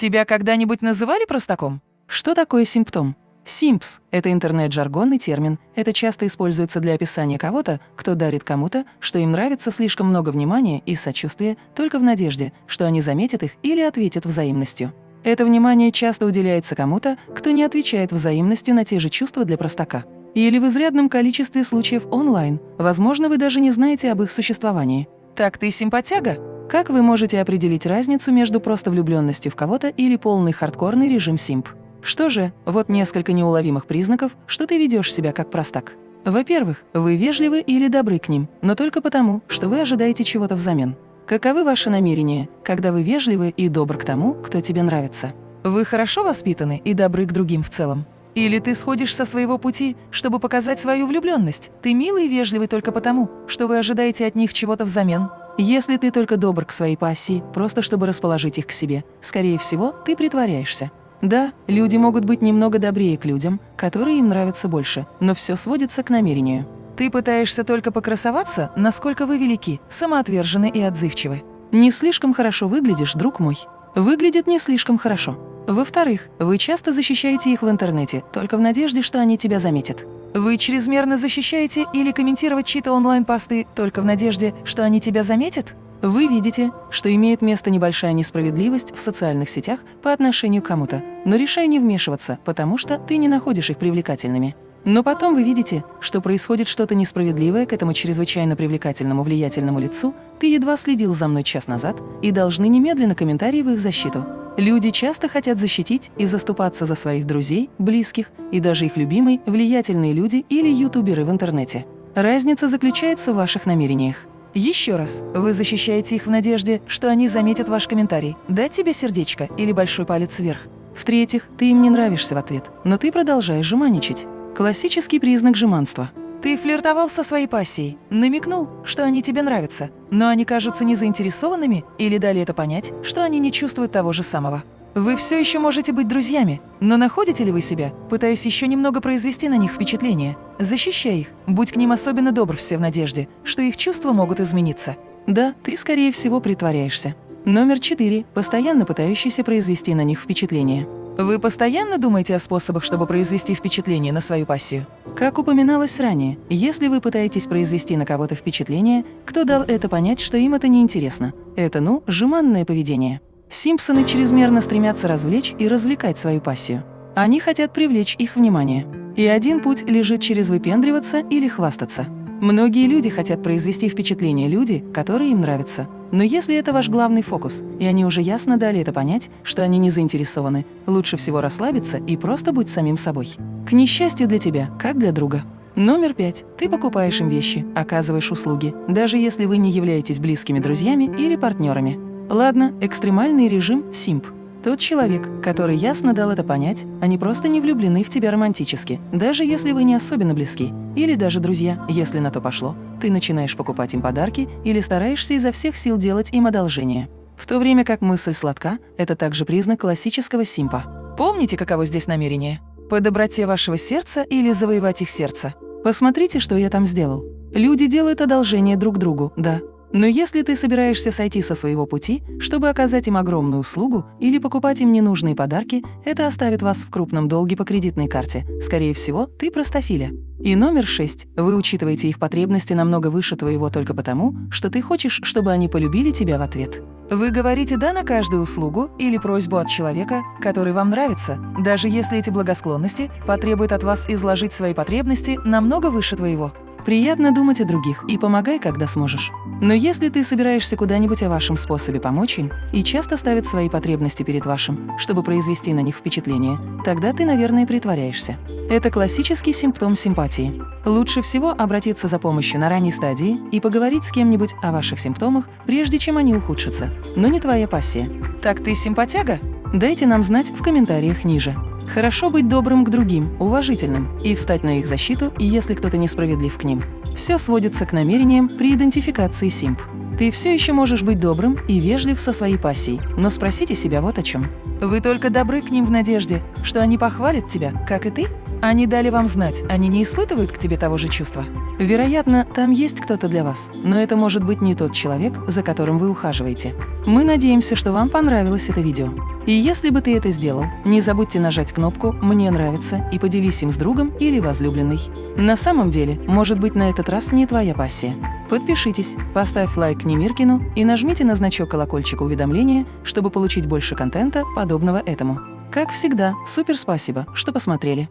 Тебя когда-нибудь называли простаком? Что такое симптом? Симпс – это интернет-жаргонный термин. Это часто используется для описания кого-то, кто дарит кому-то, что им нравится слишком много внимания и сочувствия, только в надежде, что они заметят их или ответят взаимностью. Это внимание часто уделяется кому-то, кто не отвечает взаимностью на те же чувства для простака. Или в изрядном количестве случаев онлайн. Возможно, вы даже не знаете об их существовании. Так ты симпатяга? Как вы можете определить разницу между просто влюбленностью в кого-то или полный хардкорный режим симп? Что же, вот несколько неуловимых признаков, что ты ведешь себя как простак. Во-первых, вы вежливы или добры к ним, но только потому, что вы ожидаете чего-то взамен. Каковы ваши намерения, когда вы вежливы и добры к тому, кто тебе нравится? Вы хорошо воспитаны и добры к другим в целом? Или ты сходишь со своего пути, чтобы показать свою влюбленность? Ты милый и вежливый только потому, что вы ожидаете от них чего-то взамен? Если ты только добр к своей пассии, просто чтобы расположить их к себе, скорее всего, ты притворяешься. Да, люди могут быть немного добрее к людям, которые им нравятся больше, но все сводится к намерению. Ты пытаешься только покрасоваться, насколько вы велики, самоотвержены и отзывчивы. Не слишком хорошо выглядишь, друг мой. Выглядит не слишком хорошо. Во-вторых, вы часто защищаете их в интернете, только в надежде, что они тебя заметят. Вы чрезмерно защищаете или комментировать чьи-то онлайн-посты только в надежде, что они тебя заметят? Вы видите, что имеет место небольшая несправедливость в социальных сетях по отношению к кому-то, но решая не вмешиваться, потому что ты не находишь их привлекательными. Но потом вы видите, что происходит что-то несправедливое к этому чрезвычайно привлекательному влиятельному лицу, ты едва следил за мной час назад и должны немедленно комментарии в их защиту. Люди часто хотят защитить и заступаться за своих друзей, близких и даже их любимые влиятельные люди или ютуберы в интернете. Разница заключается в ваших намерениях. Еще раз, вы защищаете их в надежде, что они заметят ваш комментарий, дать тебе сердечко или большой палец вверх. В-третьих, ты им не нравишься в ответ, но ты продолжаешь жеманничать. Классический признак жеманства. Ты флиртовал со своей пассией, намекнул, что они тебе нравятся, но они кажутся незаинтересованными или дали это понять, что они не чувствуют того же самого. Вы все еще можете быть друзьями, но находите ли вы себя, пытаясь еще немного произвести на них впечатление? Защищай их, будь к ним особенно добр все в надежде, что их чувства могут измениться. Да, ты, скорее всего, притворяешься. Номер четыре – постоянно пытающийся произвести на них впечатление. Вы постоянно думаете о способах, чтобы произвести впечатление на свою пассию? Как упоминалось ранее, если вы пытаетесь произвести на кого-то впечатление, кто дал это понять, что им это неинтересно? Это, ну, жеманное поведение. Симпсоны чрезмерно стремятся развлечь и развлекать свою пассию. Они хотят привлечь их внимание. И один путь лежит через выпендриваться или хвастаться. Многие люди хотят произвести впечатление люди, которые им нравятся. Но если это ваш главный фокус, и они уже ясно дали это понять, что они не заинтересованы, лучше всего расслабиться и просто быть самим собой. К несчастью для тебя, как для друга. Номер пять. Ты покупаешь им вещи, оказываешь услуги, даже если вы не являетесь близкими друзьями или партнерами. Ладно, экстремальный режим – симп. Тот человек, который ясно дал это понять, они просто не влюблены в тебя романтически, даже если вы не особенно близки. Или даже друзья, если на то пошло. Ты начинаешь покупать им подарки или стараешься изо всех сил делать им одолжение. В то время как мысль сладка – это также признак классического симпа. Помните, каково здесь намерение? По доброте вашего сердца или завоевать их сердце? Посмотрите, что я там сделал. Люди делают одолжение друг другу, да, но если ты собираешься сойти со своего пути, чтобы оказать им огромную услугу или покупать им ненужные подарки, это оставит вас в крупном долге по кредитной карте. Скорее всего, ты простофиля. И номер шесть. Вы учитываете их потребности намного выше твоего только потому, что ты хочешь, чтобы они полюбили тебя в ответ. Вы говорите «да» на каждую услугу или просьбу от человека, который вам нравится, даже если эти благосклонности потребуют от вас изложить свои потребности намного выше твоего. Приятно думать о других и помогай, когда сможешь. Но если ты собираешься куда-нибудь о вашем способе помочь им и часто ставят свои потребности перед вашим, чтобы произвести на них впечатление, тогда ты, наверное, притворяешься. Это классический симптом симпатии. Лучше всего обратиться за помощью на ранней стадии и поговорить с кем-нибудь о ваших симптомах, прежде чем они ухудшатся. Но не твоя пассия. Так ты симпатяга? Дайте нам знать в комментариях ниже. Хорошо быть добрым к другим, уважительным, и встать на их защиту, если кто-то несправедлив к ним. Все сводится к намерениям при идентификации симп. Ты все еще можешь быть добрым и вежлив со своей пассией, но спросите себя вот о чем. Вы только добры к ним в надежде, что они похвалят тебя, как и ты? Они дали вам знать, они не испытывают к тебе того же чувства? Вероятно, там есть кто-то для вас, но это может быть не тот человек, за которым вы ухаживаете. Мы надеемся, что вам понравилось это видео. И если бы ты это сделал, не забудьте нажать кнопку «Мне нравится» и поделись им с другом или возлюбленной. На самом деле, может быть, на этот раз не твоя пассия. Подпишитесь, поставь лайк Немиркину и нажмите на значок колокольчика уведомления, чтобы получить больше контента, подобного этому. Как всегда, супер спасибо, что посмотрели.